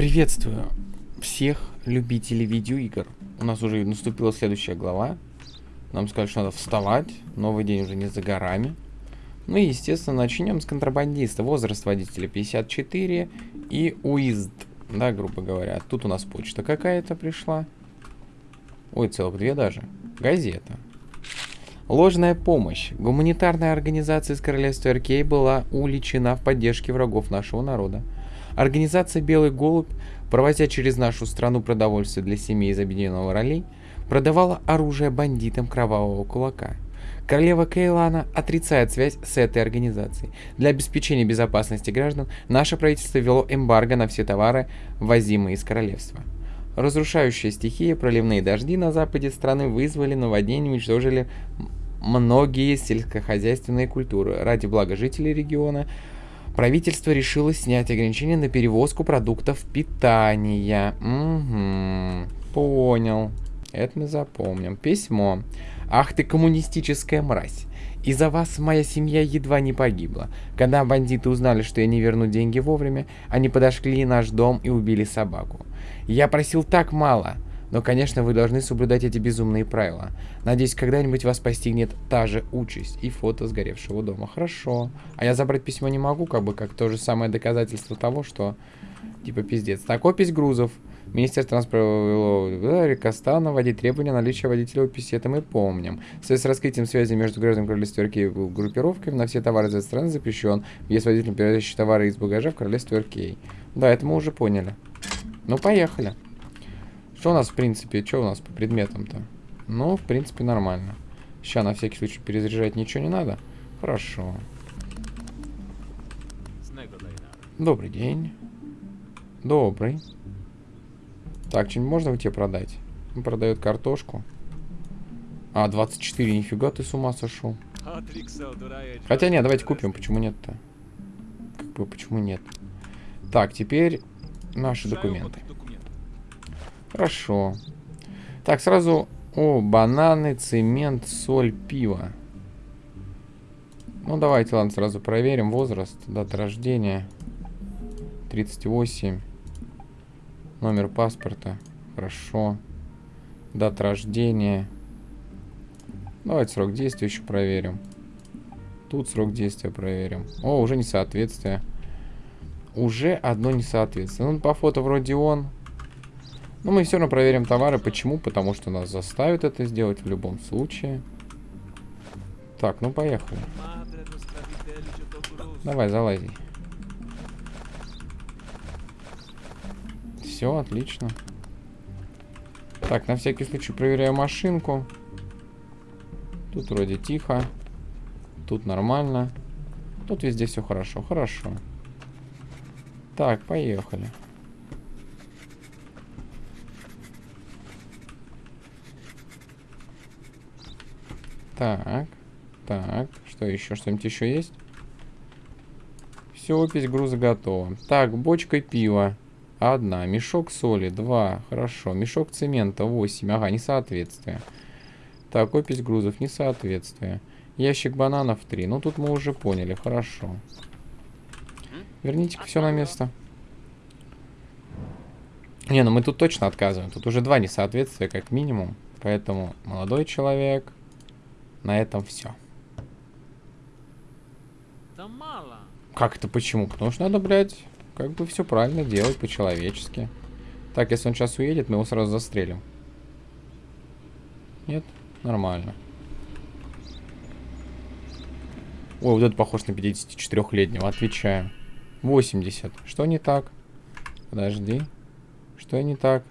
Приветствую всех любителей видеоигр. У нас уже наступила следующая глава. Нам сказали, что надо вставать. Новый день уже не за горами. Ну и, естественно, начнем с контрабандиста. Возраст водителя 54 и уизд, да, грубо говоря. Тут у нас почта какая-то пришла. Ой, целых две даже. Газета. Ложная помощь. Гуманитарная организация из королевства Аркей была уличена в поддержке врагов нашего народа. Организация «Белый голубь», провозя через нашу страну продовольствие для семей из объединенного ролей, продавала оружие бандитам кровавого кулака. Королева Кейлана отрицает связь с этой организацией. Для обеспечения безопасности граждан наше правительство ввело эмбарго на все товары, ввозимые из королевства. Разрушающая стихия, проливные дожди на западе страны вызвали наводнение уничтожили многие сельскохозяйственные культуры. Ради блага жителей региона правительство решило снять ограничения на перевозку продуктов питания. Угу, понял. Это мы запомним. Письмо. Ах ты коммунистическая мразь. Из-за вас моя семья едва не погибла. Когда бандиты узнали, что я не верну деньги вовремя, они подошли в наш дом и убили собаку. Я просил так мало. Но, конечно, вы должны соблюдать эти безумные правила. Надеюсь, когда-нибудь вас постигнет та же участь и фото сгоревшего дома. Хорошо. А я забрать письмо не могу, как бы, как то же самое доказательство того, что, типа, пиздец. Так, опись грузов. Министерство транспорта Рикостана вводить требования наличия водителя описи. Это мы помним. В связи с раскрытием связи между гражданами королевства Иркей и группировками на все товары из страны запрещен. Есть водителем, перевозящий товары из багажа в королевство Иркей. Да, это мы уже поняли. Ну, поехали. Что у нас, в принципе, что у нас по предметам-то? Ну, в принципе, нормально. Сейчас на всякий случай перезаряжать ничего не надо. Хорошо. Добрый день. Добрый. Так, что-нибудь можно у тебя продать? Он продает картошку. А, 24, нифига ты с ума сошел. Хотя нет, давайте купим, почему нет-то? Как бы, почему нет? Так, теперь наши документы. Хорошо. Так, сразу... О, бананы, цемент, соль, пиво. Ну, давайте, ладно, сразу проверим. Возраст, дата рождения. 38. Номер паспорта. Хорошо. Дата рождения. Давайте срок действия еще проверим. Тут срок действия проверим. О, уже несоответствие. Уже одно несоответствие. Ну, по фото вроде он. Но мы все равно проверим товары. Почему? Потому что нас заставят это сделать в любом случае. Так, ну поехали. Давай, залази. Все, отлично. Так, на всякий случай проверяю машинку. Тут вроде тихо. Тут нормально. Тут везде все хорошо. Хорошо. Так, поехали. Так, так, что еще? Что-нибудь еще есть? Все, опись груза готова. Так, бочка пива. Одна. Мешок соли. Два. Хорошо. Мешок цемента. Восемь. Ага, несоответствие. Так, опись грузов. Несоответствие. Ящик бананов. Три. Ну, тут мы уже поняли. Хорошо. верните все на место. Не, ну мы тут точно отказываем. Тут уже два несоответствия, как минимум. Поэтому молодой человек на этом все. Да мало. Как это почему? Потому что надо, блядь, как бы все правильно делать по-человечески. Так, если он сейчас уедет, мы его сразу застрелим. Нет? Нормально. Ой, вот это похож на 54-летнего. Отвечаю. 80. Что не так? Подожди. Что не так?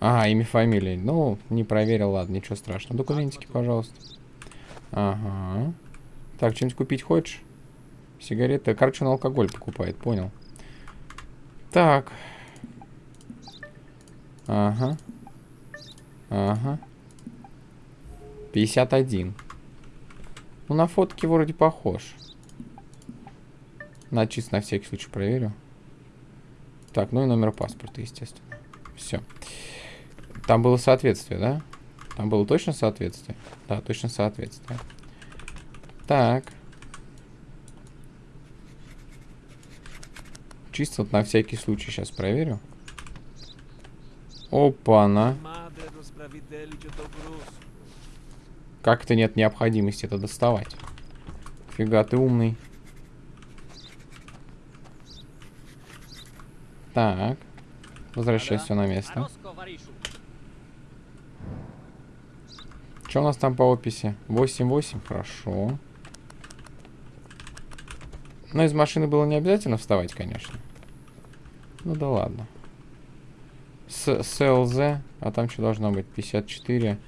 А, имя, фамилия. Ну, не проверил, ладно, ничего страшного. Документики, пожалуйста. Ага. Так, что-нибудь купить хочешь? Сигареты. Короче, он алкоголь покупает, понял. Так. Ага. Ага. 51. Ну, на фотке вроде похож. На чисто на всякий случай проверю. Так, ну и номер паспорта, естественно. Все. Там было соответствие, да? Там было точно соответствие? Да, точно соответствие. Так. Чисто вот на всякий случай сейчас проверю. Опа-на. Как это нет необходимости это доставать? Фига ты умный. Так. Возвращай все на место. Что у нас там по описи? 8-8, хорошо. Но из машины было не обязательно вставать, конечно. Ну да ладно. С СЛЗ, а там что должно быть? 54.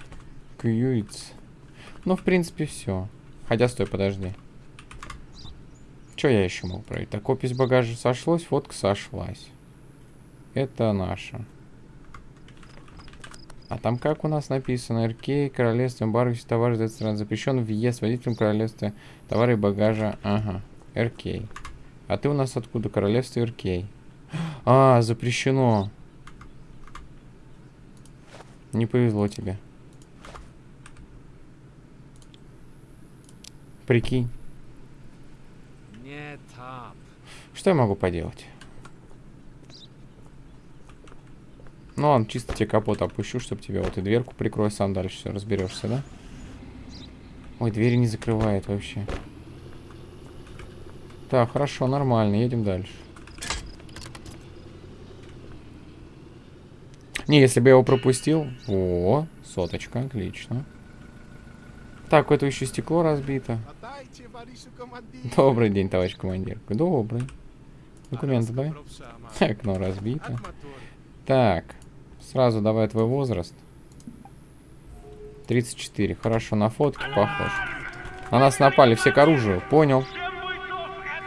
Кьюиц. Ну, в принципе, все. Хотя, стой, подожди. Что я еще мог проверить? Так, опись багажа сошлась, фотка сошлась. Это наша. А там как у нас написано? РК, королевство, эмбарго, все товары из стран. Запрещен въезд водителям королевства, товары и багажа. Ага, РК. А ты у нас откуда? Королевство РК. А, запрещено. Не повезло тебе. Прикинь. Что я могу поделать? Ну ладно, чисто тебе капот опущу, чтобы тебе вот и дверку прикрой, сам дальше все разберешься, да? Ой, двери не закрывает вообще. Так, хорошо, нормально, едем дальше. Не, если бы я его пропустил... О, соточка, отлично. Так, это еще стекло разбито. Добрый день, товарищ командир. Добрый. Документы дай. Окно разбито. Так. Сразу давай твой возраст. 34. Хорошо, на фотке похож. На нас напали, все к оружию. Понял.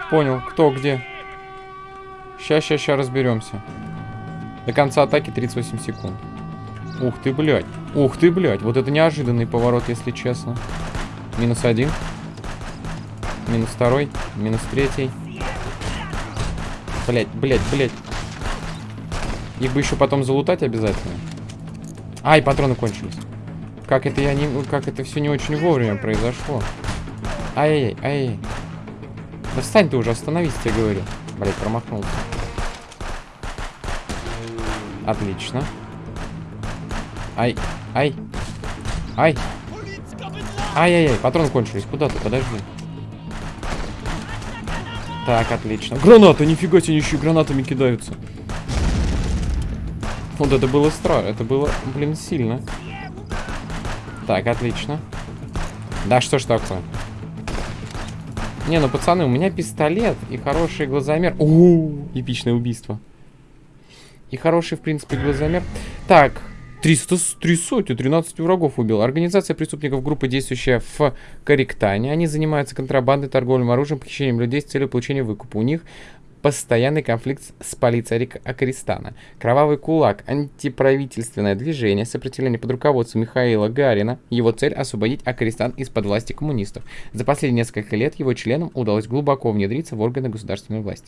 Понял, кто где. Сейчас, сейчас, сейчас разберемся. До конца атаки 38 секунд. Ух ты, блядь. Ух ты, блядь. Вот это неожиданный поворот, если честно. Минус один. Минус второй. Минус третий. Блять, блять, блять. Их бы еще потом залутать обязательно. Ай, патроны кончились. Как это я не... Как это все не очень вовремя произошло. Ай-яй-яй, ай-яй. Да встань ты уже, остановись, тебе говорю. Блять, промахнулся. Отлично. Ай, ай, ай. Ай-яй-яй, патроны кончились. Куда ты? Подожди. Так, отлично. Гранаты, нифига себе, еще гранатами кидаются. Вот это было страшно. Это было, блин, сильно. Так, отлично. Да что ж такое? Не, ну, пацаны, у меня пистолет и хороший глазомер. О, эпичное убийство. И хороший, в принципе, глазомер. Так, 300, 300, 13 врагов убил. Организация преступников группы, действующая в Корректане. Они занимаются контрабандой, торговлей оружием, похищением людей с целью получения выкупа. У них постоянный конфликт с полицией Акаристана. Кровавый кулак, антиправительственное движение, сопротивление под руководством Михаила Гарина. Его цель – освободить Акаристан из-под власти коммунистов. За последние несколько лет его членам удалось глубоко внедриться в органы государственной власти.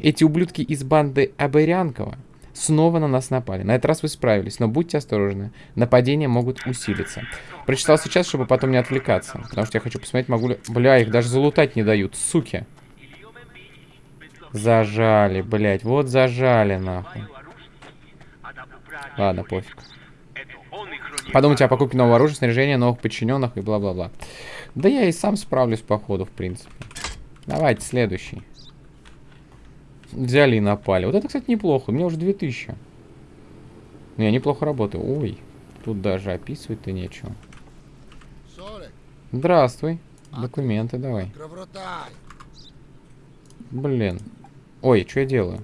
Эти ублюдки из банды Абырянкова Снова на нас напали. На этот раз вы справились, но будьте осторожны. Нападения могут усилиться. Прочитал сейчас, чтобы потом не отвлекаться. Потому что я хочу посмотреть, могу ли... Бля, их даже залутать не дают, суки. Зажали, блядь. Вот зажали, нахуй. Ладно, пофиг. Подумайте о покупке нового оружия, снаряжения, новых подчиненных и бла-бла-бла. Да я и сам справлюсь, походу, в принципе. Давайте, следующий. Взяли и напали. Вот это, кстати, неплохо. У меня уже 2000. Ну, я неплохо работаю. Ой, тут даже описывать-то нечего. Здравствуй. Документы давай. Блин. Ой, что я делаю?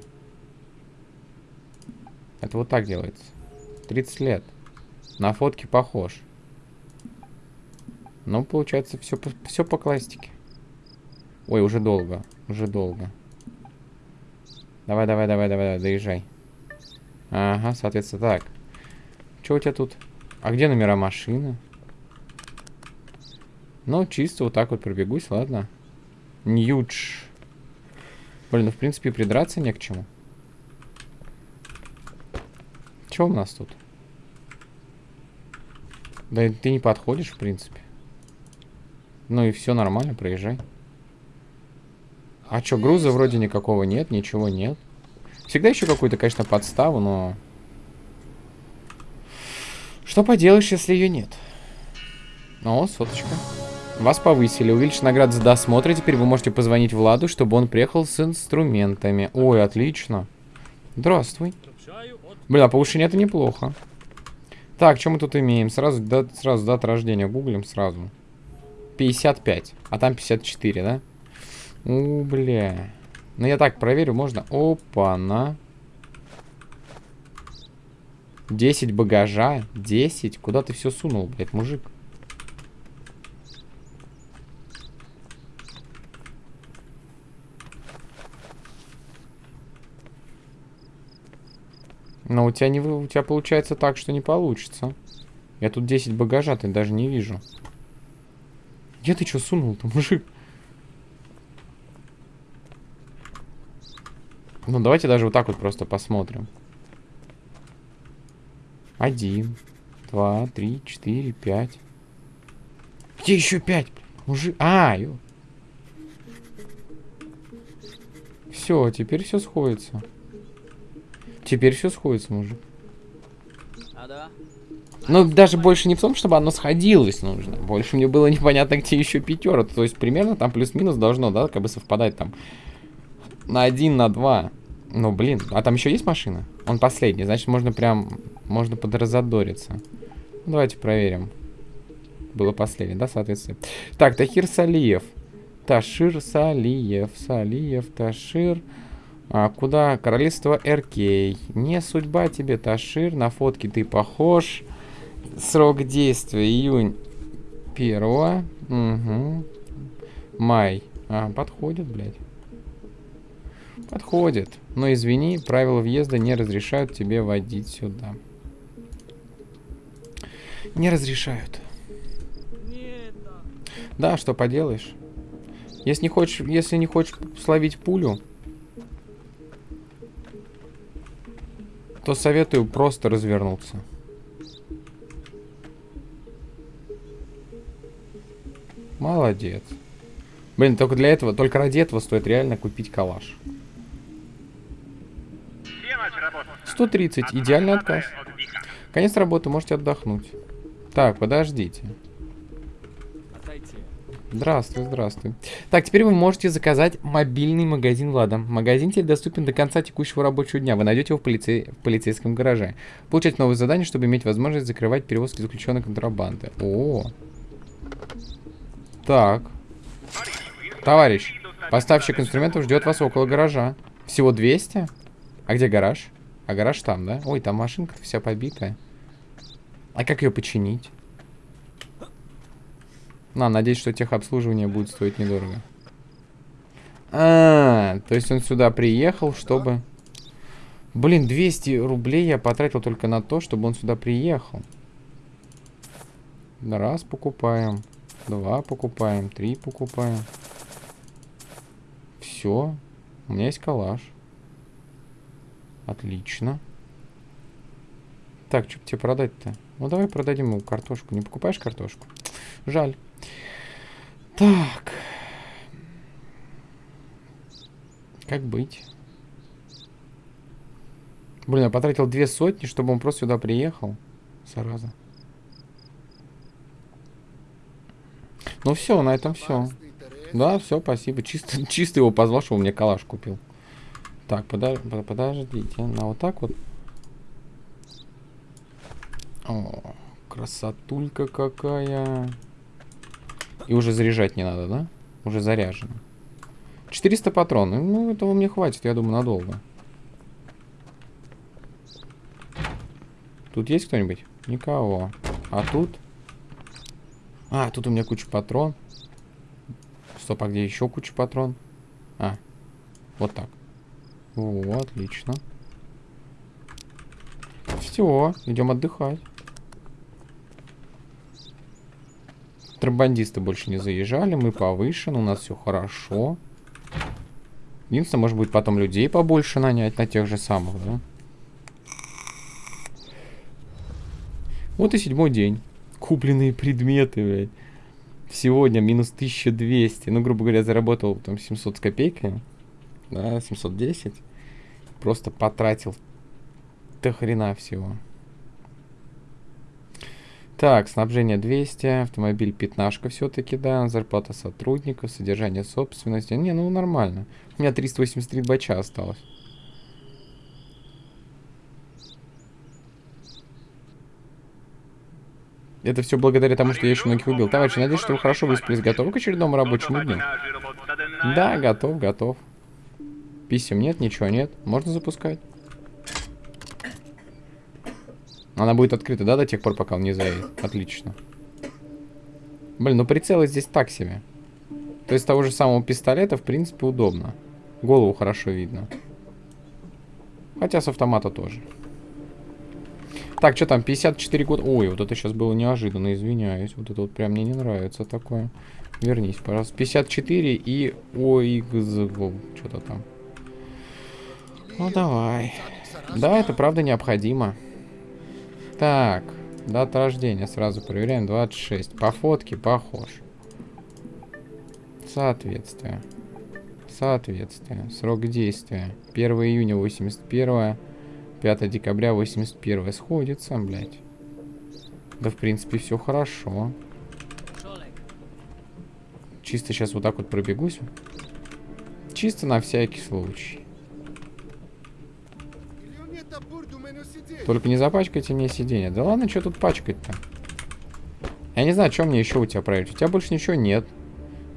Это вот так делается. 30 лет. На фотке похож. Ну, получается, все, все по классике. Ой, уже долго. Уже долго. Давай, давай, давай, давай, доезжай. Ага, соответственно, так. Что у тебя тут? А где номера машины? Ну, чисто вот так вот пробегусь, ладно. Ньюдж. Блин, ну, в принципе, придраться не к чему. Что у нас тут? Да ты не подходишь, в принципе. Ну и все нормально, проезжай. А что, груза вроде никакого нет, ничего нет. Всегда еще какую-то, конечно, подставу, но... Что поделаешь, если ее нет? О, соточка. Вас повысили. Увеличить награды за досмотр. Теперь вы можете позвонить Владу, чтобы он приехал с инструментами. Ой, отлично. Здравствуй. Блин, а повышение это неплохо. Так, что мы тут имеем? Сразу, да, сразу дата рождения гуглим сразу. 55. А там 54, да? У, бля. Ну, я так проверю, можно? Опа-на. 10 багажа. 10? Куда ты все сунул, блядь, мужик? Но у тебя не у тебя получается так, что не получится. Я тут 10 багажа, ты даже не вижу. Где ты что сунул-то, мужик? Ну, давайте даже вот так вот просто посмотрим. Один, два, три, четыре, пять. Где еще пять? Мужик... А, ё... Все, теперь все сходится. Теперь все сходится, мужик. Ну, даже больше не в том, чтобы оно сходилось нужно. Больше мне было непонятно, где еще пятеро. То есть примерно там плюс-минус должно, да, как бы совпадать там на один, на два. Ну, блин, а там еще есть машина? Он последний, значит, можно прям, можно подразодориться. Ну, давайте проверим. Было последний, да, соответственно. Так, Тахир Салиев. Ташир Салиев. Салиев, Ташир. А, куда? Королевство РК. Не судьба тебе, Ташир. На фотке ты похож. Срок действия июнь первого. Угу. Май. А, подходит, блядь. Подходит. Но извини, правила въезда не разрешают тебе водить сюда. Не разрешают. Да, что поделаешь. Если не хочешь, если не хочешь словить пулю, то советую просто развернуться. Молодец. Блин, только для этого, только ради этого стоит реально купить калаш. 130. Идеальный отказ. Конец работы, можете отдохнуть. Так, подождите. Здравствуй, здравствуй. Так, теперь вы можете заказать мобильный магазин Влада. Магазин теперь доступен до конца текущего рабочего дня. Вы найдете его в, полице... в полицейском гараже. Получать новые задания, чтобы иметь возможность закрывать перевозки заключенной контрабанды. О, Так. Товарищ, поставщик инструментов ждет вас около гаража. Всего 200? А где гараж? А гараж там, да? Ой, там машинка вся побитая. А как ее починить? На, надеюсь, что техобслуживание будет стоить недорого. А, то есть он сюда приехал, чтобы... Блин, 200 рублей я потратил только на то, чтобы он сюда приехал. Раз покупаем, два покупаем, три покупаем. Все, у меня есть калаш. Отлично. Так, что тебе продать-то? Ну, давай продадим ему картошку. Не покупаешь картошку? Жаль. Так. Как быть? Блин, я потратил две сотни, чтобы он просто сюда приехал. Зараза. Ну все, на этом все. Да, все, спасибо. Чисто, чисто его позвал, что он мне калаш купил. Так, подож, подождите. На вот так вот. О, красотулька какая. И уже заряжать не надо, да? Уже заряжено. 400 патронов. Ну, этого мне хватит, я думаю, надолго. Тут есть кто-нибудь? Никого. А тут? А, тут у меня куча патрон. Стоп, а где еще куча патрон? А, вот так. О, отлично. Все, идем отдыхать. Контрабандисты больше не заезжали, мы повышены, у нас все хорошо. Единственное, может быть, потом людей побольше нанять на тех же самых, да? Вот и седьмой день. Купленные предметы, блядь. Сегодня минус 1200. Ну, грубо говоря, заработал там 700 с копейками. Да, 710. просто потратил до хрена всего. Так, снабжение 200, автомобиль пятнашка все-таки, да, зарплата сотрудников, содержание собственности. Не, ну нормально. У меня 383 бача осталось. Это все благодаря тому, что я еще многих убил. Товарищи, надеюсь, что вы хорошо выспались. Готовы к очередному рабочему дню? Да, готов, готов. Писем нет, ничего нет. Можно запускать. Она будет открыта, да, до тех пор, пока он не заедет? Отлично. Блин, ну прицелы здесь так себе. То есть того же самого пистолета, в принципе, удобно. Голову хорошо видно. Хотя с автомата тоже. Так, что там, 54 года. Ой, вот это сейчас было неожиданно, извиняюсь. Вот это вот прям мне не нравится такое. Вернись, пожалуйста. 54 и ОХЗ. Что-то там. Ну, давай. Да, это правда необходимо. Так, дата рождения сразу проверяем. 26. По фотке похож. Соответствие. Соответствие. Срок действия. 1 июня 81 5 декабря 81 сходится, блядь. Да, в принципе, все хорошо. Чисто сейчас вот так вот пробегусь. Чисто на всякий случай. Только не запачкайте мне сиденье. Да ладно, что тут пачкать-то? Я не знаю, что мне еще у тебя проверить. У тебя больше ничего нет.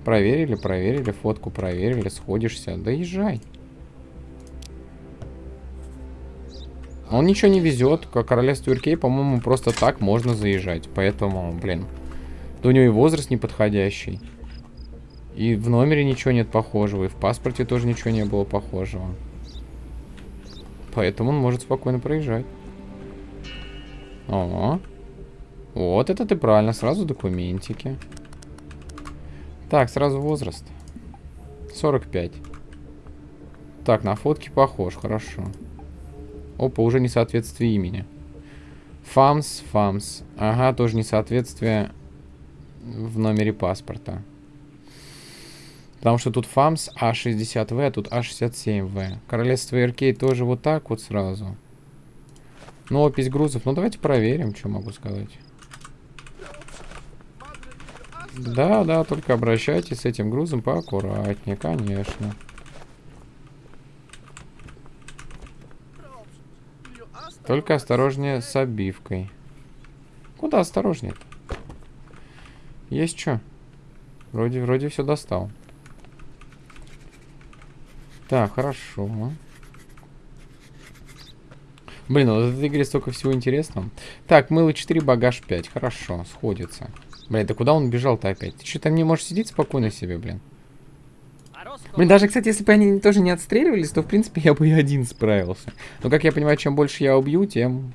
Проверили, проверили, фотку проверили, сходишься. Да езжай. Он ничего не везет. Как королевство Иркей, по-моему, просто так можно заезжать. Поэтому, блин. Да у него и возраст неподходящий. И в номере ничего нет похожего. И в паспорте тоже ничего не было похожего. Поэтому он может спокойно проезжать. О, вот это ты правильно. Сразу документики. Так, сразу возраст. 45. Так, на фотке похож, хорошо. Опа, уже несоответствие имени. Фамс, Фамс. Ага, тоже несоответствие в номере паспорта. Потому что тут ФАМС А60В, а тут А67В. Королевство РК тоже вот так вот сразу. Ну, опись грузов. Ну, давайте проверим, что могу сказать. Да, да, только обращайтесь с этим грузом поаккуратнее, конечно. Только осторожнее с обивкой. Куда осторожнее -то? Есть что? Вроде, вроде все достал. Так, хорошо. Блин, вот в этой игре столько всего интересного. Так, мыло 4, багаж 5. Хорошо, сходится. Блин, да куда он бежал-то опять? Ты что, там не можешь сидеть спокойно себе, блин? Блин, даже, кстати, если бы они тоже не отстреливались, то, в принципе, я бы и один справился. Но, как я понимаю, чем больше я убью, тем,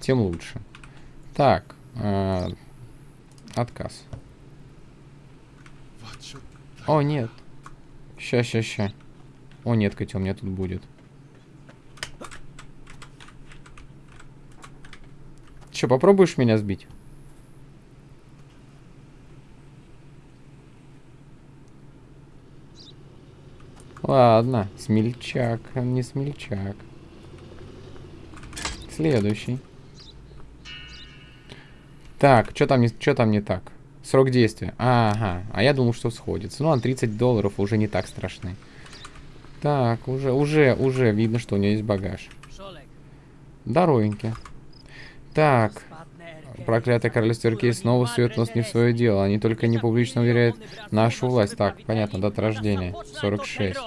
тем лучше. Так. Э, отказ. О, нет. Ща, ща, ща. О, нет, котел, мне тут будет. Че, попробуешь меня сбить? Ладно, смельчак, не смельчак. Следующий. Так, что там, не, что там не так? Срок действия. Ага, а я думал, что сходится. Ну, а 30 долларов уже не так страшны. Так, уже, уже, уже видно, что у нее есть багаж. Здоровенький. Так. Проклятая королевство Иркей снова сует нос не в свое дело. Они только не публично уверяют нашу власть. Так, понятно, дата рождения. 46.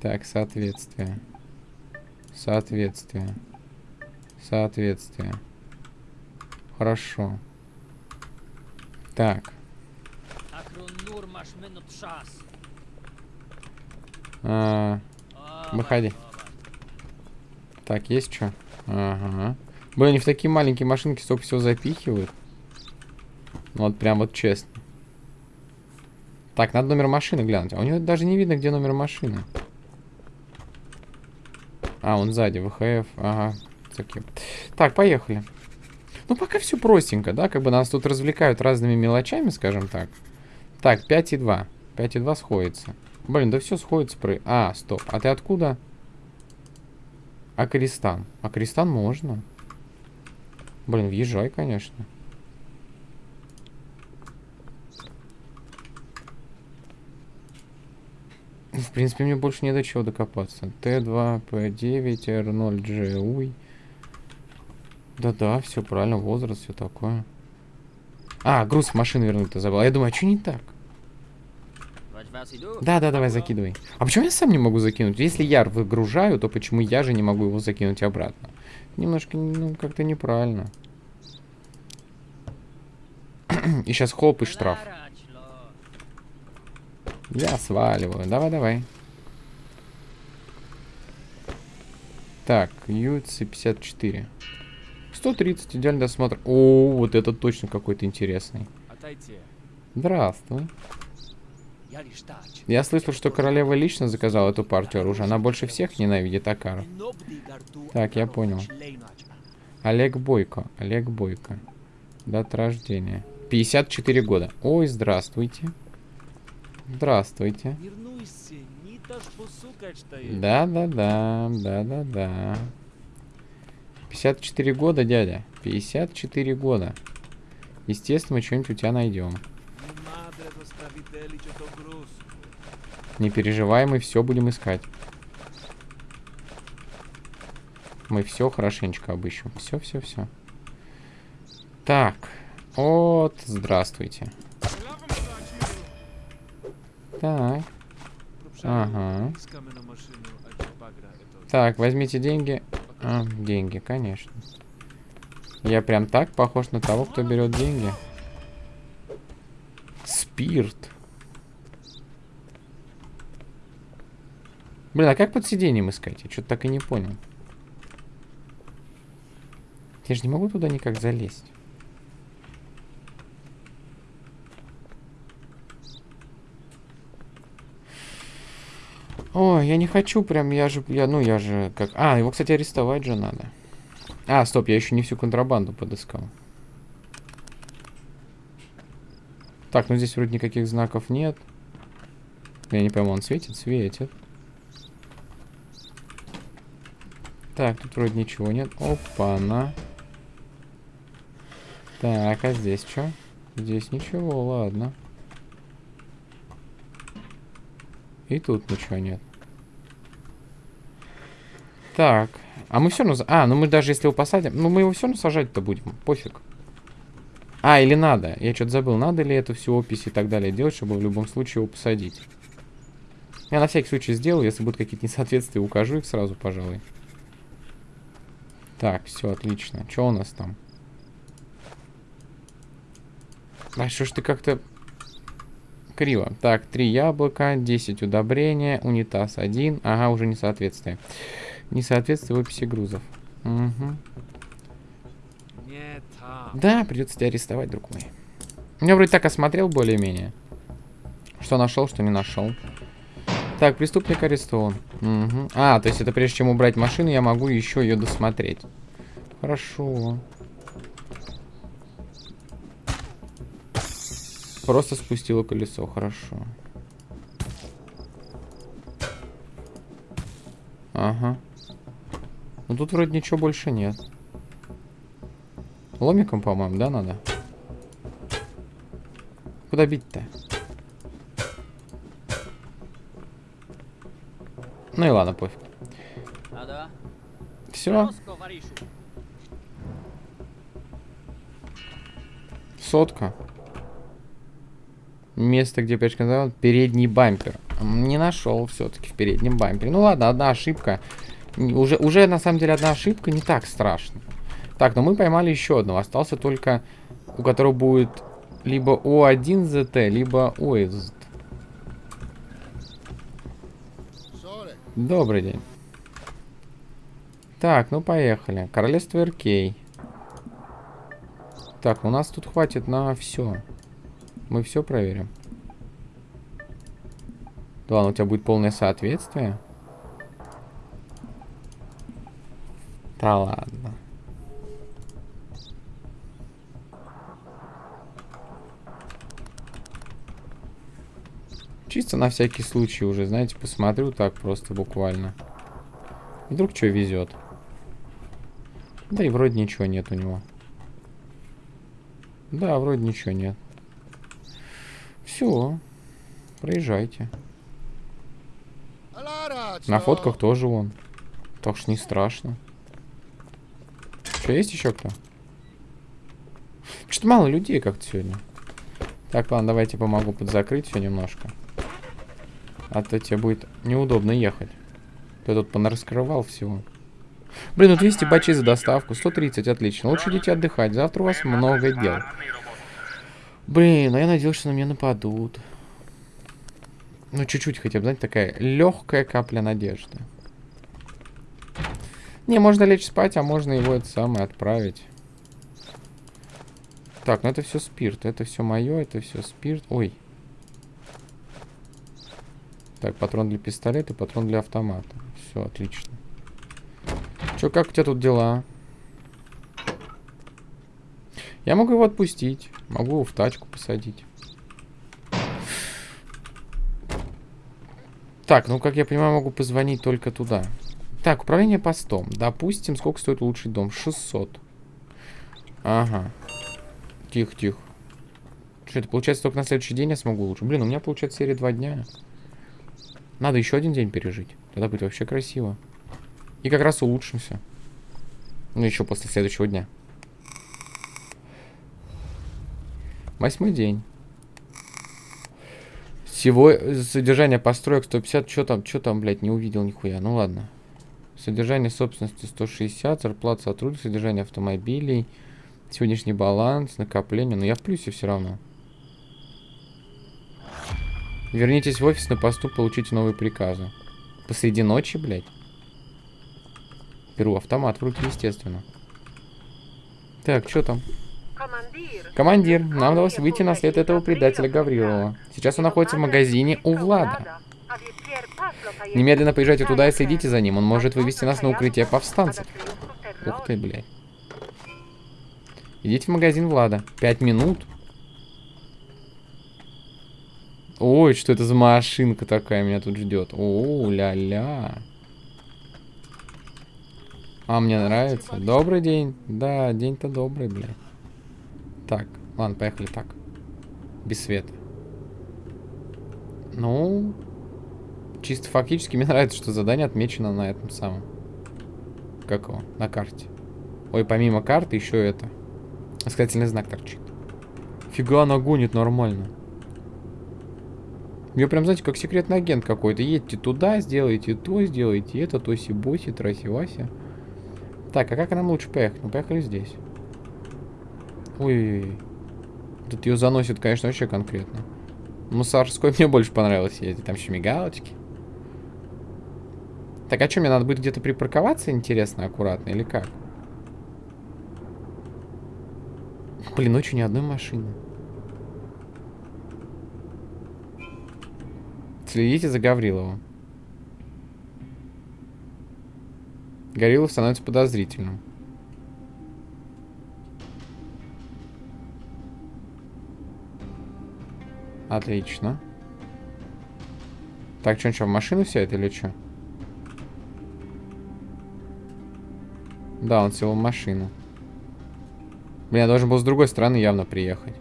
Так, соответствие. Соответствие. Соответствие. Хорошо. Так. А, выходи. Так, есть что? Ага. Блин, они в такие маленькие машинки столько всего запихивают. Ну, вот прям вот честно. Так, надо номер машины глянуть. А у него даже не видно, где номер машины. А, он сзади, ВХФ. Ага. Так, поехали. Ну, пока все простенько, да? Как бы нас тут развлекают разными мелочами, скажем так. Так, 5,2. 5,2 сходится. Блин, да все сходится про... А, стоп. А ты откуда? Акристан. Акристан можно. Блин, въезжай, конечно. В принципе, мне больше не до чего докопаться. Т2, П9, Р0, G, уй. Да-да, все правильно, возраст, все такое. А, груз в машину вернуть-то забыл. А я думаю, а что не так? Да, да, давай закидывай. А почему я сам не могу закинуть? Если я выгружаю, то почему я же не могу его закинуть обратно? Немножко, ну, как-то неправильно. и сейчас хоп и штраф. Я сваливаю. Давай, давай. Так, UC 54. 130, идеальный досмотр. О, вот это точно какой-то интересный. Здравствуй. Я слышал, что королева лично заказала эту партию оружия. Она больше всех ненавидит Акара. Так, я понял. Олег Бойко. Олег Бойко. Дата рождения. 54 года. Ой, здравствуйте. Здравствуйте. Да-да-да, да-да-да. 54 года, дядя. 54 года. Естественно, мы что-нибудь у тебя найдем. Не переживай, мы все будем искать. Мы все хорошенечко обыщем. Все, все, все. Так. Вот, здравствуйте. Так. Ага. Так, возьмите деньги. А, деньги, конечно. Я прям так похож на того, кто берет деньги. Спирт. Блин, а как под сиденьем искать? Я что-то так и не понял. Я же не могу туда никак залезть. Ой, я не хочу прям, я же, я, ну я же как... А, его, кстати, арестовать же надо. А, стоп, я еще не всю контрабанду подыскал. Так, ну здесь вроде никаких знаков нет. Я не пойму, он светит? Светит. Так, тут вроде ничего нет. Опа-на. Так, а здесь что? Здесь ничего, ладно. И тут ничего нет. Так. А мы все равно... А, ну мы даже если его посадим... Ну мы его все равно сажать-то будем. Пофиг. А, или надо. Я что-то забыл. Надо ли эту всю опись и так далее делать, чтобы в любом случае его посадить. Я на всякий случай сделаю. Если будут какие-то несоответствия, укажу их сразу, пожалуй. Так, все, отлично. Что у нас там? А что ж ты как-то криво. Так, 3 яблока, 10 удобрения, унитаз 1. Ага, уже несоответствие. Несоответствие в описи грузов. Угу. Да, придется тебя арестовать, друг мой. Я вроде так осмотрел более-менее. Что нашел, что не нашел. Так, преступник арестован. Угу. А, то есть это прежде чем убрать машину, я могу еще ее досмотреть. Хорошо. Просто спустила колесо, хорошо. Ага. Ну тут вроде ничего больше нет. Ломиком, по-моему, да, надо? Куда бить-то? Ну и ладно, пофиг. Все. Сотка. Место, где печка называл, передний бампер. Не нашел все-таки в переднем бампере. Ну ладно, одна ошибка. Уже, уже на самом деле одна ошибка не так страшно. Так, но мы поймали еще одного. Остался только, у которого будет либо О1ZT, либо ОСЗ. Добрый день. Так, ну поехали. Королевство Иркей. Так, у нас тут хватит на все. Мы все проверим. Да ладно, у тебя будет полное соответствие. Да ладно. Чисто на всякий случай уже, знаете, посмотрю так просто буквально. Вдруг что везет. Да и вроде ничего нет у него. Да, вроде ничего нет. Все. Проезжайте. На фотках тоже он. Так что не страшно. Что, есть еще кто? Что-то мало людей как-то сегодня. Так, ладно, давайте помогу подзакрыть все немножко. А то тебе будет неудобно ехать. Ты тут понараскрывал всего. Блин, ну 200 бачей за доставку, 130, отлично. Лучше идите отдыхать, завтра у вас много дел. Блин, а я надеялся, что на меня нападут. Ну, чуть-чуть хотя бы, знаете, такая легкая капля надежды. Не, можно лечь спать, а можно его это самое отправить. Так, ну это все спирт. Это все мое, это все спирт. Ой. Так, патрон для пистолета, патрон для автомата. Все, отлично. Че, как у тебя тут дела? Я могу его отпустить. Могу его в тачку посадить. Так, ну, как я понимаю, могу позвонить только туда. Так, управление постом. Допустим, сколько стоит улучшить дом? 600. Ага. Тихо, тихо. Что это, получается, только на следующий день я смогу улучшить? Блин, у меня получается серия 2 дня. Надо еще один день пережить. Тогда будет вообще красиво. И как раз улучшимся. Ну, еще после следующего дня. Восьмой день. Всего содержание построек 150. Что там, что там, блядь, не увидел нихуя. Ну ладно. Содержание собственности 160, зарплата сотрудников, содержание автомобилей, сегодняшний баланс, накопление. Но я в плюсе все равно. Вернитесь в офис на посту, получите новые приказы. Посреди ночи, блядь. Беру автомат в руки, естественно. Так, что там? Командир, нам удалось выйти на след этого предателя Гаврилова. Сейчас он находится в магазине у Влада. Немедленно поезжайте туда и следите за ним. Он может вывести нас на укрытие повстанцев. Ух ты, блядь. Идите в магазин Влада. Пять минут. Ой, что это за машинка такая меня тут ждет. О, ля-ля. А, мне нравится. Добрый день. Да, день-то добрый, блядь. Так, ладно, поехали так. Без света. Ну, чисто фактически мне нравится, что задание отмечено на этом самом. Как его? На карте. Ой, помимо карты еще это. Искательный знак торчит. Фига она гонит нормально. Я прям, знаете, как секретный агент какой-то. Едьте туда, сделайте то, сделайте это, тоси-боси, траси-вася. Так, а как нам лучше поехать? Ну, поехали здесь. Ой, Тут ее заносит, конечно, вообще конкретно. Мусорской мне больше понравилось ездить. Там еще мигалочки. Так, а что, мне надо будет где-то припарковаться, интересно, аккуратно, или как? Блин, ни одной машины. Следите за Гавриловым. Гаврилов становится подозрительным. Отлично. Так, что, что, в машину сядет или что? Да, он сел в машину. Блин, я должен был с другой стороны явно приехать.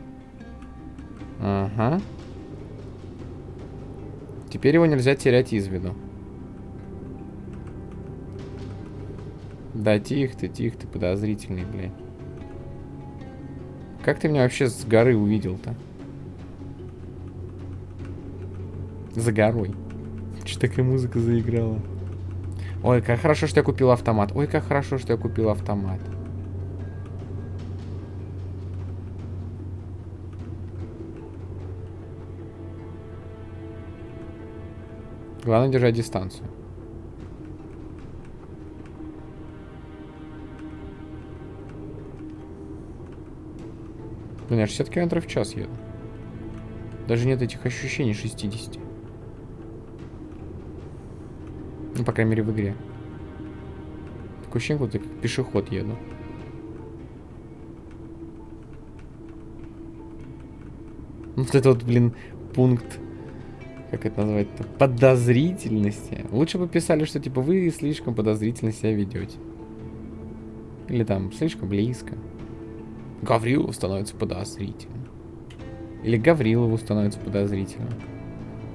Ага. Теперь его нельзя терять из виду. Да, тихо ты, тихо ты, подозрительный, блядь. Как ты меня вообще с горы увидел-то? За горой. Что такая музыка заиграла? Ой, как хорошо, что я купил автомат. Ой, как хорошо, что я купил автомат. Главное держать дистанцию. Блин, я 60 км в час еду. Даже нет этих ощущений 60. Ну, по крайней мере, в игре. Такое ощущение, будто как пешеход еду. Вот это вот, блин, пункт как это назвать-то, подозрительности. Лучше бы писали, что типа вы слишком подозрительно себя ведете. Или там слишком близко. Гаврилов становится подозрительным. Или Гаврилову становится подозрительным.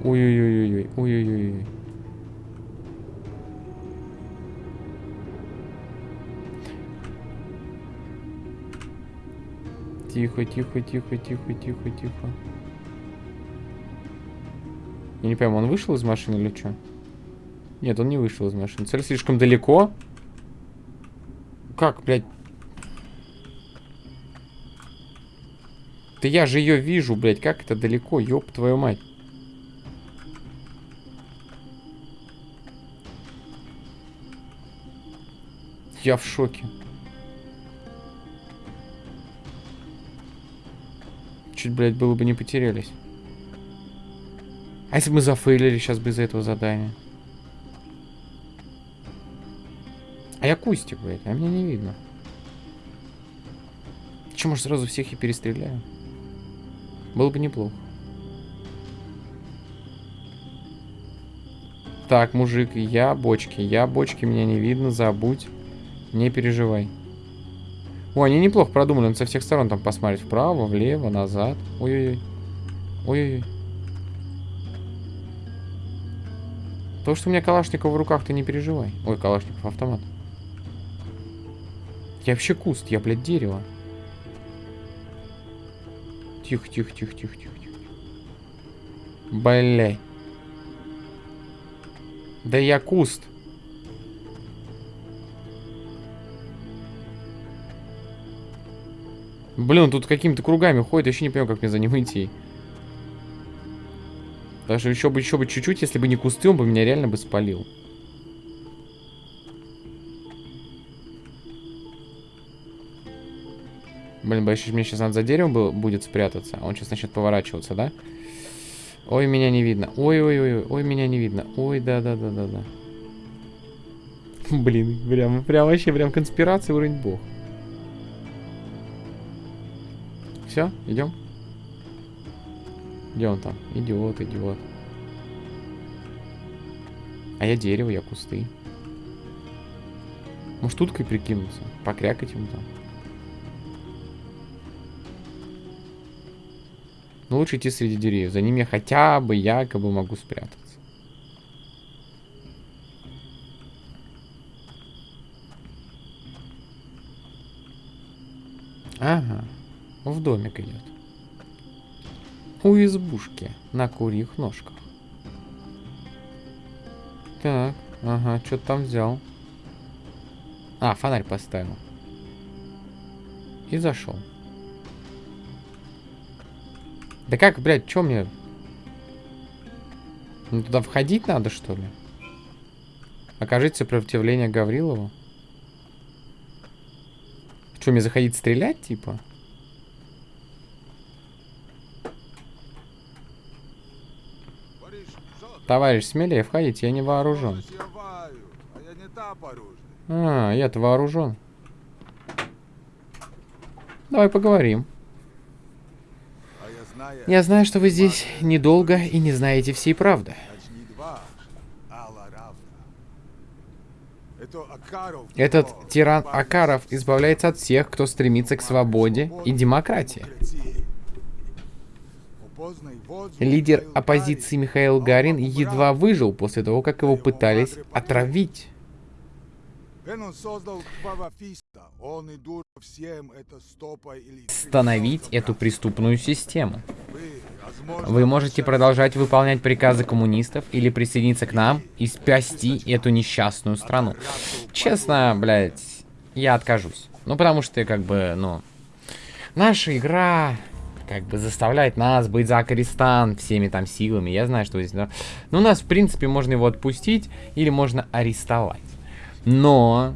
Ой-ой-ой-ой, ой-ой-ой. Тихо, тихо, тихо, тихо, тихо, тихо. Я не пойму, он вышел из машины или что? Нет, он не вышел из машины. Цель слишком далеко. Как, блядь? Да я же ее вижу, блядь. Как это далеко? Ёб твою мать. Я в шоке. Чуть, блядь, было бы не потерялись. А если мы зафейлили сейчас из-за этого задания? А я кустик, блядь, а меня не видно. Че, может, сразу всех и перестреляю? Было бы неплохо. Так, мужик, я бочки. Я бочки, меня не видно, забудь. Не переживай. О, они неплохо продумали. Он со всех сторон там посмотреть. Вправо, влево, назад. Ой-ой-ой. Ой-ой-ой. То, что у меня Калашников в руках, ты не переживай. Ой, Калашников автомат. Я вообще куст, я, блядь, дерево. Тихо, тихо, тихо, тихо, тихо, тихо. Блядь. Да я куст. Блин, тут какими-то кругами ходит, я еще не понимаю, как мне за ним идти. Даже еще бы, еще бы чуть-чуть, если бы не кусты, он бы меня реально бы спалил. Блин, боюсь, мне сейчас надо за деревом будет спрятаться. Он сейчас начнет поворачиваться, да? Ой, меня не видно. Ой-ой-ой, ой, меня не видно. Ой, да-да-да-да-да. Блин, прям, прям вообще, прям конспирация уровень бог. Все, идем. Где он там? Идиот, идиот. А я дерево, я кусты. Может, уткой прикинуться? Покрякать ему там. Но лучше идти среди деревьев. За ними я хотя бы якобы могу спрятаться. Ага. В домик идет. У избушки на курьих ножках. Так, ага, что там взял? А, фонарь поставил. И зашел. Да как, блядь, что мне? Ну, туда входить надо, что ли? Окажите сопротивление Гаврилову? Что, мне заходить стрелять, типа? Товарищ, смелее входите, я не вооружен. А, я-то вооружен. Давай поговорим. Я знаю, что вы здесь недолго и не знаете всей правды. Этот тиран Акаров избавляется от всех, кто стремится к свободе и демократии. Лидер оппозиции Михаил Гарин едва выжил после того, как его пытались отравить. Становить эту преступную систему. Вы можете продолжать выполнять приказы коммунистов или присоединиться к нам и спасти эту несчастную страну. Честно, блядь, я откажусь. Ну, потому что, как бы, ну... Наша игра как бы заставляет нас быть за Акаристан всеми там силами. Я знаю, что здесь... Но ну, у нас, в принципе, можно его отпустить или можно арестовать. Но,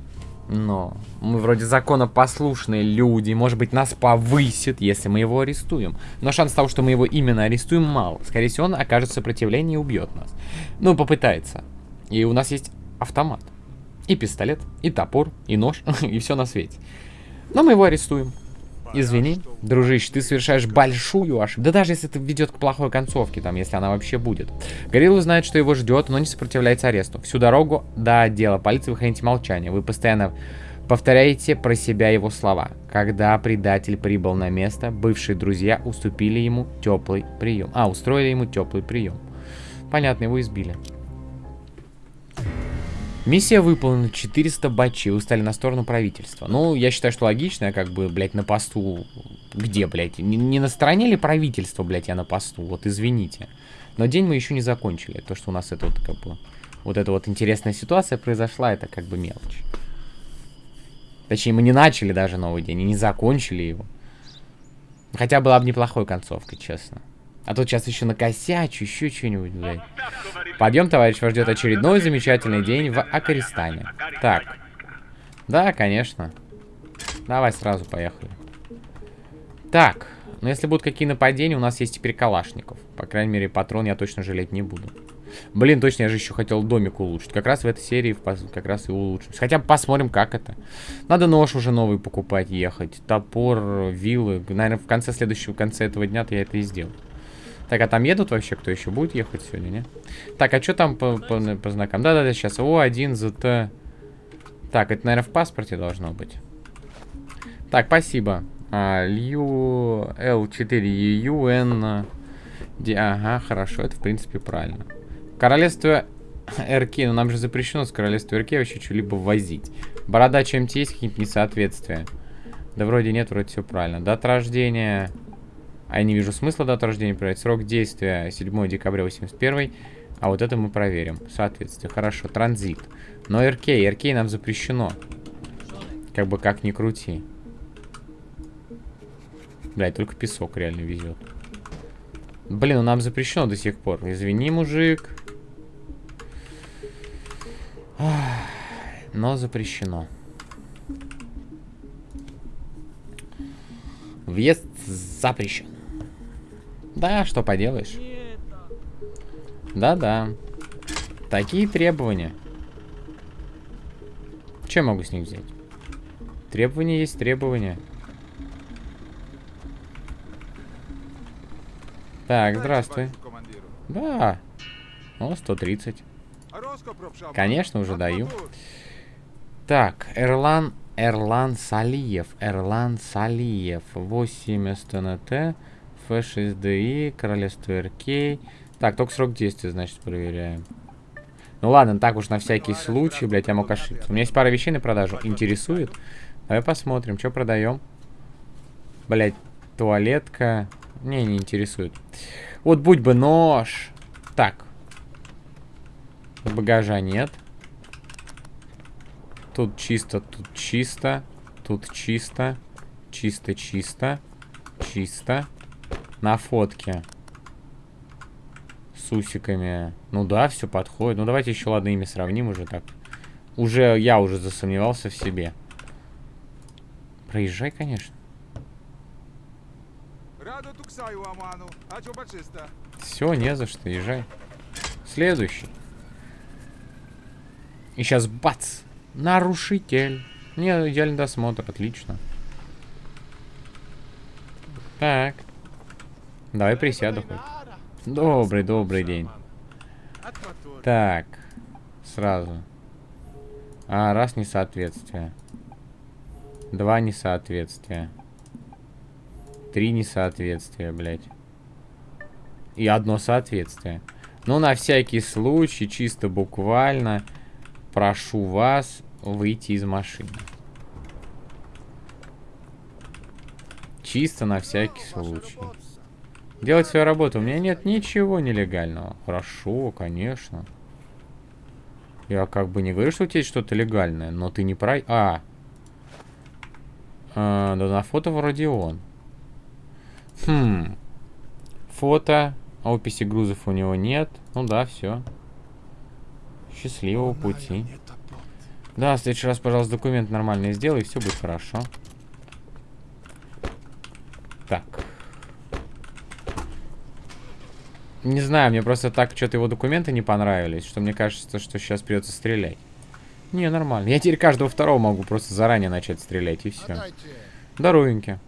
но, мы вроде законопослушные люди, может быть, нас повысит, если мы его арестуем. Но шанс того, что мы его именно арестуем, мало. Скорее всего, он окажет сопротивление и убьет нас. Ну, попытается. И у нас есть автомат. И пистолет, и топор, и нож, и все на свете. Но мы его арестуем. Извини, дружище, ты совершаешь большую ошибку. Да даже если это ведет к плохой концовке, там, если она вообще будет. Горилла знает, что его ждет, но не сопротивляется аресту. Всю дорогу до отдела полиции вы храните молчание. Вы постоянно повторяете про себя его слова. Когда предатель прибыл на место, бывшие друзья уступили ему теплый прием. А, устроили ему теплый прием. Понятно, его избили. Миссия выполнена, 400 бачей, вы стали на сторону правительства. Ну, я считаю, что логично, я как бы, блядь, на посту... Где, блядь? Не, не на стороне ли правительства, блядь, я на посту? Вот, извините. Но день мы еще не закончили. То, что у нас это вот, как бы... Вот эта вот интересная ситуация произошла, это как бы мелочь. Точнее, мы не начали даже новый день и не закончили его. Хотя была бы неплохой концовка, честно. А тут сейчас еще накосячу, еще что-нибудь, блядь. Подъем, товарищ, вас ждет очередной замечательный день в Акаристане. Так. Да, конечно. Давай сразу поехали. Так. Ну, если будут какие нападения, у нас есть теперь калашников. По крайней мере, патрон я точно жалеть не буду. Блин, точно, я же еще хотел домик улучшить. Как раз в этой серии как раз и улучшим. Хотя бы посмотрим, как это. Надо нож уже новый покупать, ехать. Топор, вилы. Наверное, в конце следующего, в конце этого дня-то я это и сделаю. Так, а там едут вообще? Кто еще будет ехать сегодня, не? Так, а что там по, по, по знакам? Да-да-да, сейчас. О1, ЗТ. Так, это, наверное, в паспорте должно быть. Так, спасибо. А, Лью... L4, UN... Ди... Ага, хорошо, это, в принципе, правильно. Королевство РК, ну нам же запрещено с королевства РК вообще что-либо возить. Борода чем-то есть какие-то несоответствия? Да вроде нет, вроде все правильно. Дата рождения... А я не вижу смысла дату рождения проверять. Срок действия 7 декабря 81. А вот это мы проверим. Соответствие. Хорошо. Транзит. Но РК. РК нам запрещено. Как бы как ни крути. Блядь, только песок реально везет. Блин, ну нам запрещено до сих пор. Извини, мужик. Но запрещено. Въезд запрещен. Да, что поделаешь. Да-да. Такие требования. Что я могу с них взять? Требования есть требования. Так, здравствуй. Да. О, 130. Конечно, уже даю. Так, Эрлан, Эрлан Салиев. Эрлан Салиев. 8 СТНТ. F6DI, королевство РК. Так, только срок действия, значит, проверяем. Ну ладно, так уж на всякий случай, блядь, я мог ошибиться. У меня есть пара вещей на продажу. Интересует? Давай посмотрим, что продаем. Блядь, туалетка. Не, не интересует. Вот будь бы нож. Так. Багажа нет. Тут чисто, тут чисто. Тут чисто. Чисто-чисто. Чисто. На фотке. С усиками. Ну да, все подходит. Ну давайте еще, ладно, ими сравним уже так. Уже, я уже засомневался в себе. Проезжай, конечно. Все, не за что, езжай. Следующий. И сейчас бац! Нарушитель. Не, идеальный досмотр, отлично. Так. Давай присяду хоть. Добрый, добрый день. Так. Сразу. А, раз несоответствие. Два несоответствия. Три несоответствия, блядь. И одно соответствие. Ну, на всякий случай, чисто буквально, прошу вас выйти из машины. Чисто на всякий случай. Делать свою работу. У меня нет ничего нелегального. Хорошо, конечно. Я как бы не говорю, что у тебя есть что-то легальное, но ты не про... А. а. Да на фото вроде он. Хм. Фото. Описи грузов у него нет. Ну да, все. Счастливого пути. Да, в следующий раз, пожалуйста, документ нормальный сделай, и все будет хорошо. Так. Не знаю, мне просто так что-то его документы не понравились, что мне кажется, что сейчас придется стрелять. Не, нормально. Я теперь каждого второго могу просто заранее начать стрелять, и все. Здоровеньки.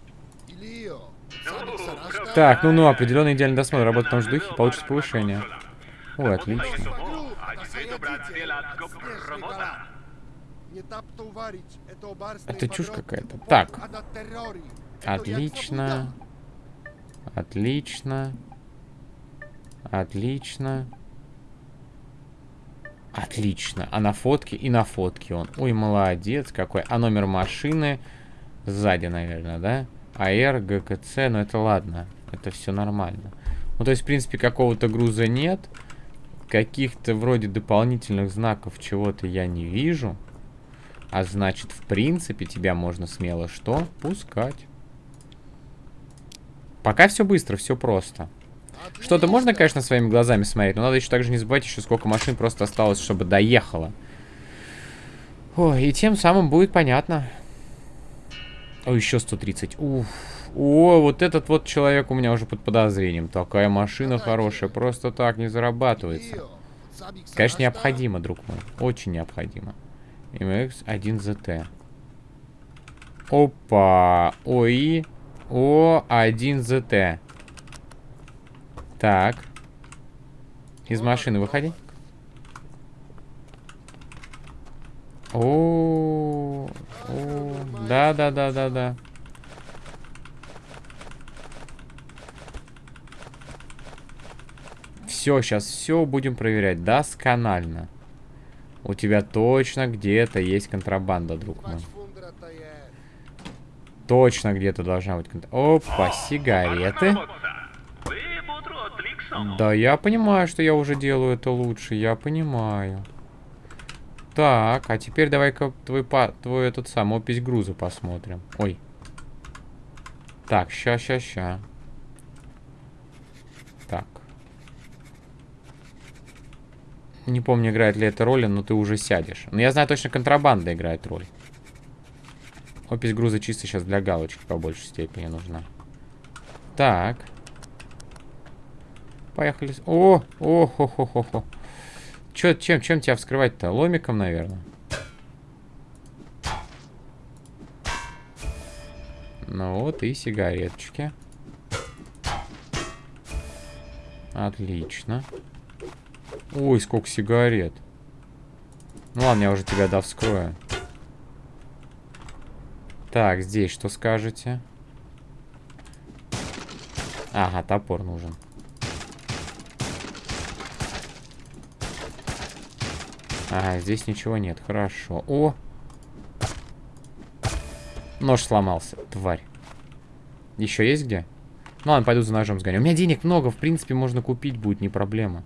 Так, ну, ну, определенный идеальный досмотр. Работа в том же духе, получится повышение. Ой, отлично. Это чушь какая-то. Так. Отлично. Отлично. Отлично. Отлично. А на фотке? И на фотке он. Ой, молодец какой. А номер машины сзади, наверное, да? АР, ГКЦ, но ну это ладно. Это все нормально. Ну, то есть, в принципе, какого-то груза нет. Каких-то вроде дополнительных знаков чего-то я не вижу. А значит, в принципе, тебя можно смело что? Пускать. Пока все быстро, все просто. Что-то можно, конечно, своими глазами смотреть, но надо еще также не забывать еще, сколько машин просто осталось, чтобы доехало. Ой, и тем самым будет понятно. О, еще 130. Уф. О, вот этот вот человек у меня уже под подозрением. Такая машина хорошая, просто так не зарабатывается. Конечно, необходимо, друг мой. Очень необходимо. MX-1ZT. Опа. ОИ. О1ZT. Так. Из машины выходи. О, о, да, да, да, да, да. Все, сейчас все будем проверять досконально. У тебя точно где-то есть контрабанда, друг мой. Точно где-то должна быть контрабанда. Опа, сигареты. Да, я понимаю, что я уже делаю это лучше. Я понимаю. Так, а теперь давай-ка твой, твой этот сам опись груза посмотрим. Ой. Так, ща, ща, ща. Так. Не помню, играет ли это роль, но ты уже сядешь. Но я знаю точно, контрабанда играет роль. Опись груза чисто сейчас для галочки по большей степени нужна. Так. Поехали. О, о, хо, хо, хо, хо. Чё, чем, чем тебя вскрывать-то? Ломиком, наверное. Ну вот и сигареточки. Отлично. Ой, сколько сигарет. Ну ладно, я уже тебя да вскрою. Так, здесь что скажете? Ага, топор нужен. Ага, здесь ничего нет. Хорошо. О! Нож сломался, тварь. Еще есть где? Ну ладно, пойду за ножом сгоню. У меня денег много, в принципе, можно купить будет, не проблема.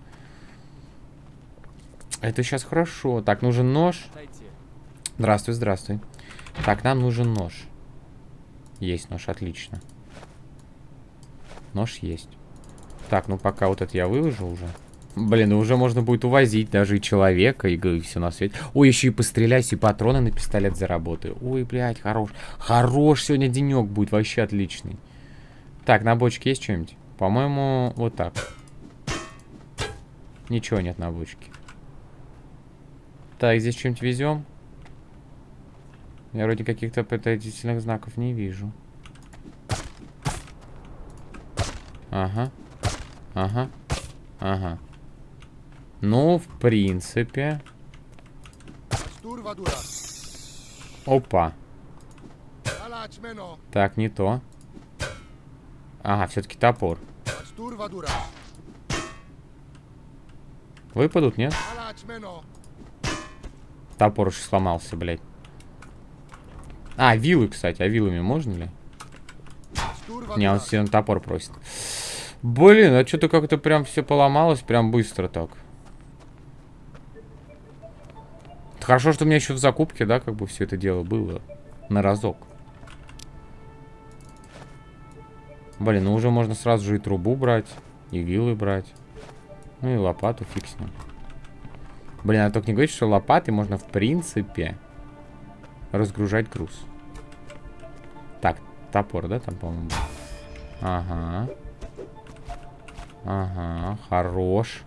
Это сейчас хорошо. Так, нужен нож. Здравствуй, здравствуй. Так, нам нужен нож. Есть нож, отлично. Нож есть. Так, ну пока вот это я выложу уже. Блин, ну уже можно будет увозить даже и человека, и, и все на свете. Ой, еще и постреляйся, и патроны на пистолет заработаю. Ой, блядь, хорош. Хорош сегодня денек будет, вообще отличный. Так, на бочке есть что-нибудь? По-моему, вот так. Ничего нет на бочке. Так, здесь что-нибудь везем? Я вроде каких-то подозрительных знаков не вижу. Ага. Ага. Ага. Ну, в принципе. Опа. Так, не то. Ага, все-таки топор. Выпадут, нет? Топор уж сломался, блядь. А, вилы, кстати. А вилами можно ли? Не, он все топор просит. Блин, а что-то как-то прям все поломалось прям быстро так. Хорошо, что у меня еще в закупке, да, как бы все это дело было. На разок. Блин, ну уже можно сразу же и трубу брать, и вилы брать. Ну и лопату фиг с ним. Блин, а только не говорить, что лопаты можно в принципе разгружать груз. Так, топор, да, там, по-моему, Ага. Ага, хорош.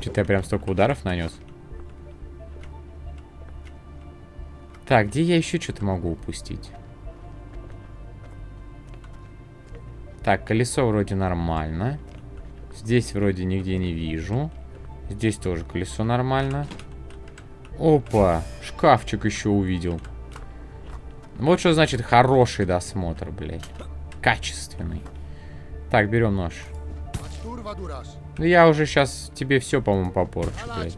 Что-то я прям столько ударов нанес. Так, где я еще что-то могу упустить? Так, колесо вроде нормально. Здесь вроде нигде не вижу. Здесь тоже колесо нормально. Опа, шкафчик еще увидел. Вот что значит хороший досмотр, блядь. Качественный. Так, берем нож. Ну я уже сейчас тебе все, по-моему, попорчу, блядь.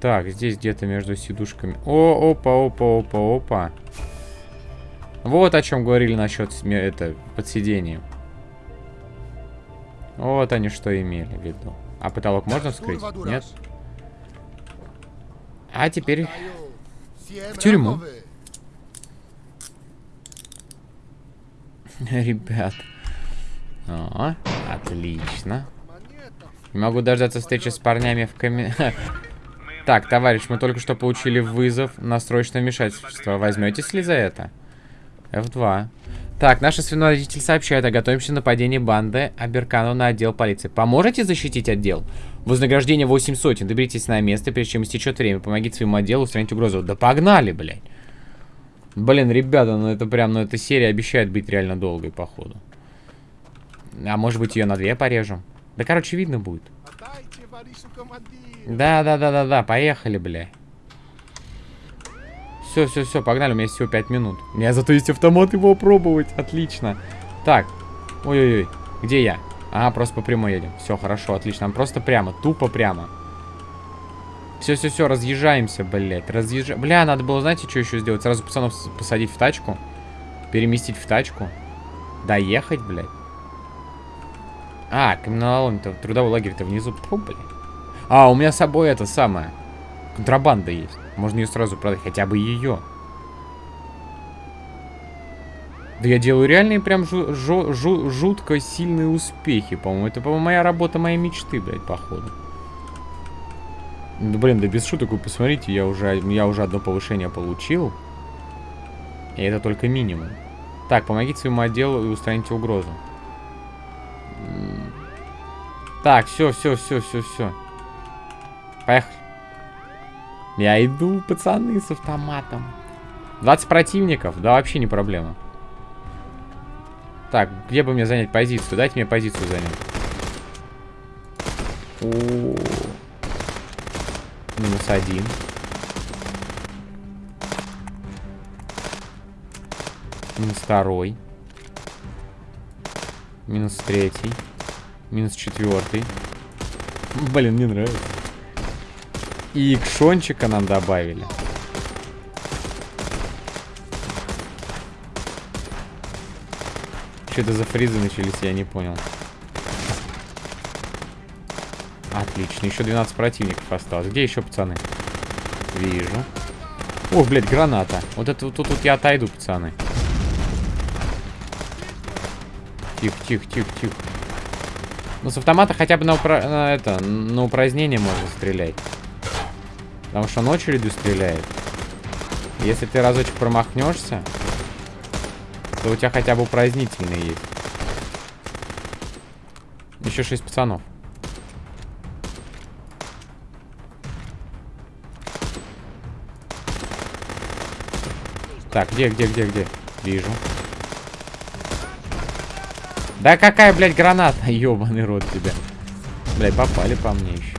Так, здесь где-то между сидушками. О, опа, опа, опа, опа. Вот о чем говорили насчет это под сиденьем. Вот они что имели в виду. А потолок можно вскрыть? Нет? А теперь в тюрьму. Ребят. О, отлично. Не могу дождаться встречи с парнями в ками... Так, товарищ, мы только что получили вызов на срочное вмешательство. Возьметесь ли за это? F2. Так, наш свинородитель сообщает о готовящемся нападении банды Аберкану на отдел полиции. Поможете защитить отдел? Вознаграждение 8 сотен. Доберитесь на место, прежде чем истечет время. Помогите своему отделу устранить угрозу. Да погнали, блядь. Блин, ребята, ну это прям, ну эта серия обещает быть реально долгой, походу. А может быть ее на две порежем? Да, короче, видно будет. Да, да, да, да, да, поехали, бля. Все, все, все, погнали, у меня есть всего 5 минут. У меня зато есть автомат его пробовать, отлично. Так, ой-ой-ой, где я? Ага, просто по прямой едем. Все, хорошо, отлично, просто прямо, тупо прямо. Все, все, все, разъезжаемся, блядь, разъезжаем. Бля, надо было, знаете, что еще сделать? Сразу пацанов посадить в тачку, переместить в тачку, доехать, блядь. А, каменолом-то, трудовой лагерь-то внизу. Фу, блядь. А, у меня с собой это самое. Контрабанда есть. Можно ее сразу продать, хотя бы ее. Да я делаю реальные прям жу жу жу жутко сильные успехи, по-моему. Это, по-моему, моя работа, моей мечты, блядь, походу. Да, блин, да без шуток вы посмотрите, я уже, я уже одно повышение получил. И это только минимум. Так, помогите своему отделу и устраните угрозу. Так, все, все, все, все, все. Поехали. Я иду, пацаны, с автоматом. 20 противников? Да вообще не проблема. Так, где бы мне занять позицию? Дайте мне позицию занять. О -о -о. Минус один. Минус второй. Минус третий. Минус четвертый. Блин, мне нравится. И икшончика нам добавили. Что это за фризы начались, я не понял. Отлично, еще 12 противников осталось. Где еще пацаны? Вижу. О, блядь, граната. Вот это тут, тут я отойду, пацаны. Тихо, тихо, тихо, тихо. Ну, с автомата хотя бы на, упра... на, это, на упразднение можно стрелять. Потому что он очередью стреляет. Если ты разочек промахнешься, то у тебя хотя бы упразднительный есть. Еще шесть пацанов. Так, где, где, где, где? Вижу. Да какая, блядь, граната? Ёбаный рот тебя. Блядь, попали по мне еще.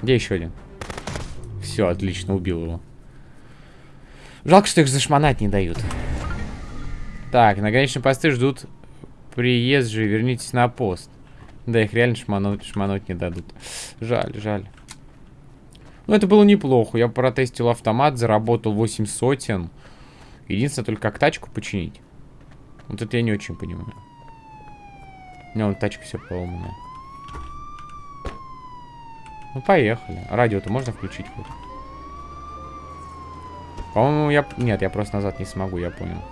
Где еще один? Все, отлично, убил его. Жалко, что их зашмонать не дают. Так, на конечном посты ждут приезжие. Вернитесь на пост. Да, их реально шмануть, шмануть не дадут. Жаль, жаль. Ну, это было неплохо. Я протестил автомат, заработал 8 сотен. Единственное, только как тачку починить. Вот это я не очень понимаю. У меня вон тачка все поломанная. Ну, поехали. Радио-то можно включить хоть? По-моему, я... Нет, я просто назад не смогу, я понял.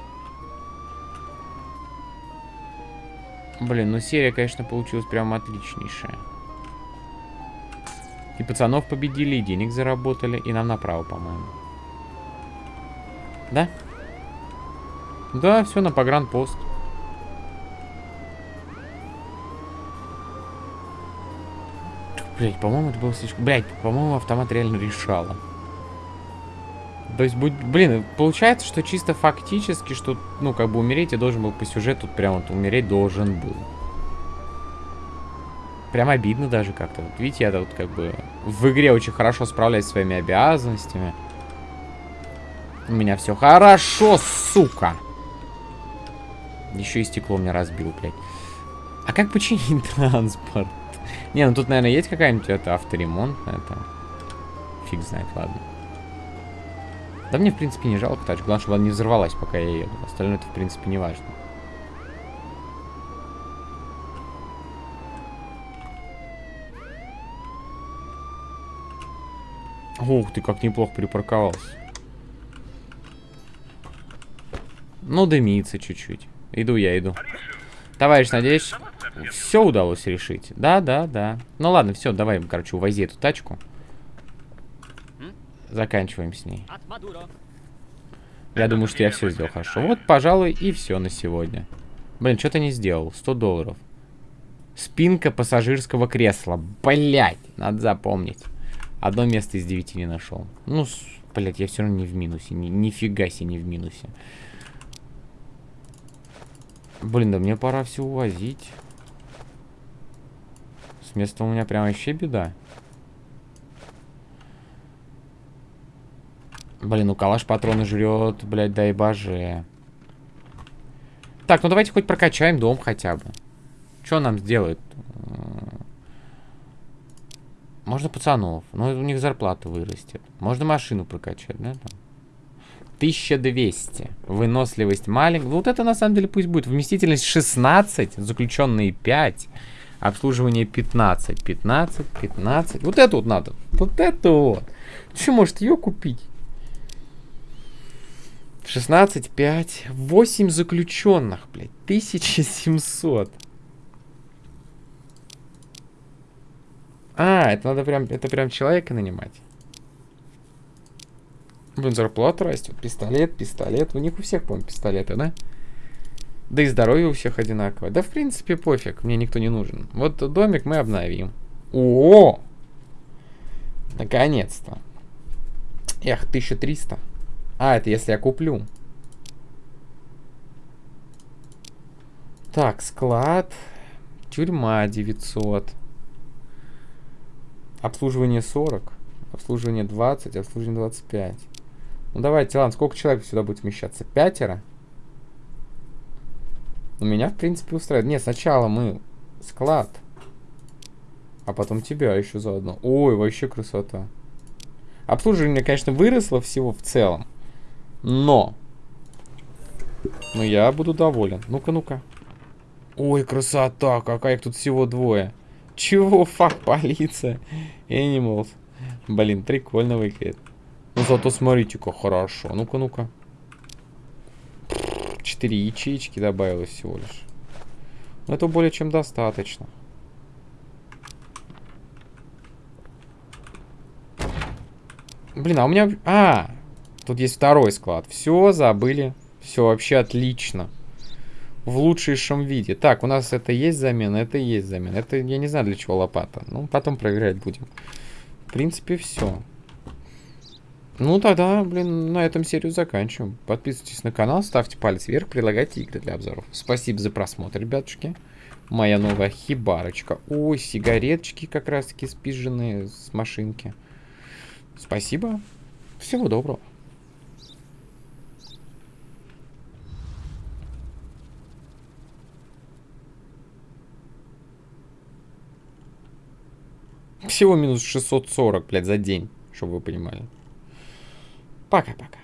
Блин, ну серия, конечно, получилась прям отличнейшая. И пацанов победили, и денег заработали, и нам направо, по-моему. Да? Да, все на погранпост. Блять, по-моему, это было слишком... Блять, по-моему, автомат реально решала. То есть, будь, блин, получается, что чисто фактически, что, ну, как бы умереть я должен был по сюжету, прям вот умереть должен был. Прям обидно даже как-то. Вот видите, я тут как бы в игре очень хорошо справляюсь со своими обязанностями. У меня все хорошо, сука. Еще и стекло мне разбил, блядь. А как починить транспорт? Не, ну тут, наверное, есть какая-нибудь это авторемонт на это. Фиг знает, ладно. Да мне, в принципе, не жалко тачку. Главное, чтобы она не взорвалась, пока я еду. Остальное это, в принципе, не важно. Ух ты, как неплохо припарковался. Ну, дымится чуть-чуть. Иду я, иду. Товарищ, надеюсь, все удалось решить. Да, да, да. Ну ладно, все, давай, короче, увози эту тачку. Заканчиваем с ней. Я думаю, что я все сделал хорошо. Вот, пожалуй, и все на сегодня. Блин, что-то не сделал. 100 долларов. Спинка пассажирского кресла. Блять, надо запомнить. Одно место из девяти не нашел. Ну, блять, я все равно не в минусе. Ни, нифига себе не в минусе. Блин, да мне пора все увозить. С места у меня прям вообще беда. Блин, ну калаш патроны жрет, блядь, дай боже. Так, ну давайте хоть прокачаем дом хотя бы. Что нам сделает? Можно пацанов. Но у них зарплата вырастет. Можно машину прокачать, да? Там. 1200. Выносливость маленькая. Вот это на самом деле пусть будет. Вместительность 16. Заключенные 5. Обслуживание 15. 15, 15. Вот это вот надо. Вот это вот. Что, может ее купить? 16, 5, 8 заключенных, блядь. 1700. А, это надо прям, это прям человека нанимать. Блин, зарплата растет. Пистолет, пистолет. У них у всех, по-моему, пистолеты, да? Да и здоровье у всех одинаковое. Да, в принципе, пофиг. Мне никто не нужен. Вот домик мы обновим. О! Наконец-то. Эх, 1300. А, это если я куплю. Так, склад. Тюрьма 900. Обслуживание 40. Обслуживание 20, обслуживание 25. Ну давайте, ладно, сколько человек сюда будет вмещаться? Пятеро? У меня, в принципе, устраивает. Не, сначала мы склад. А потом тебя еще заодно. Ой, вообще красота. Обслуживание, конечно, выросло всего в целом. Но. Но я буду доволен. Ну-ка, ну-ка. Ой, красота, какая их тут всего двое. Чего, фак, полиция? Animals. Блин, прикольно выглядит. Ну зато смотрите, как хорошо. Ну-ка, ну-ка. Четыре ячеечки добавилось всего лишь. Но это более чем достаточно. Блин, а у меня... А, тут есть второй склад. Все, забыли. Все, вообще отлично в лучшем виде. Так, у нас это есть замена, это есть замена. Это я не знаю для чего лопата. Ну, потом проверять будем. В принципе, все. Ну, тогда, блин, на этом серию заканчиваем. Подписывайтесь на канал, ставьте палец вверх, предлагайте игры для обзоров. Спасибо за просмотр, ребятушки. Моя новая хибарочка. Ой, сигареточки как раз-таки спизженные с машинки. Спасибо. Всего доброго. Всего минус 640, блядь, за день, чтобы вы понимали. Пока-пока.